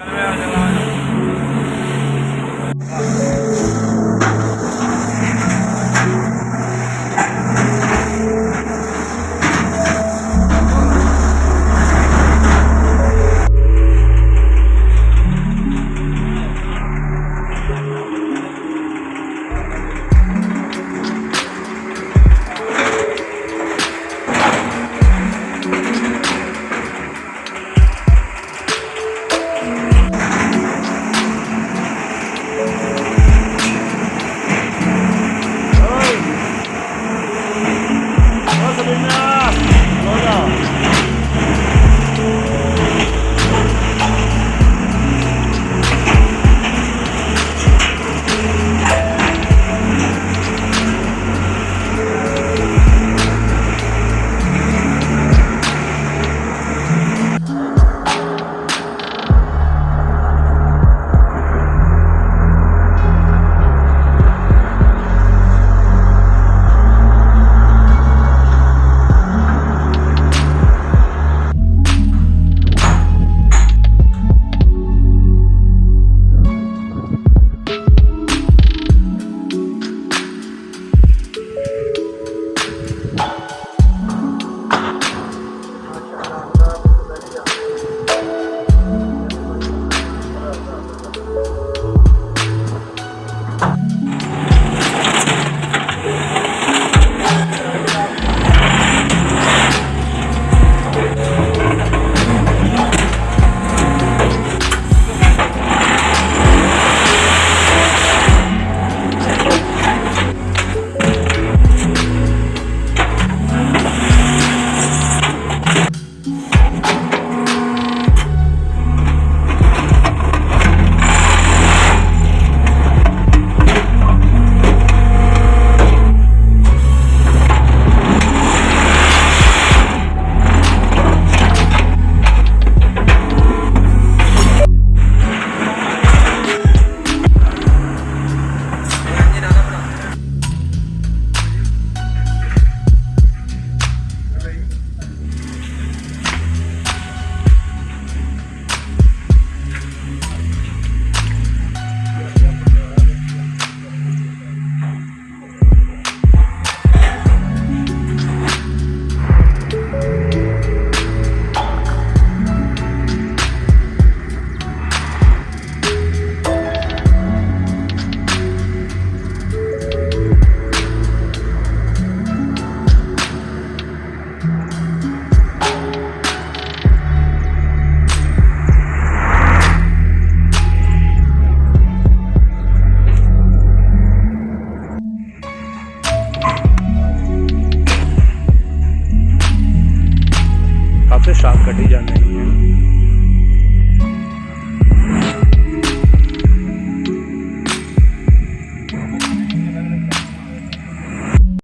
Caramba, से sharp कटी जाने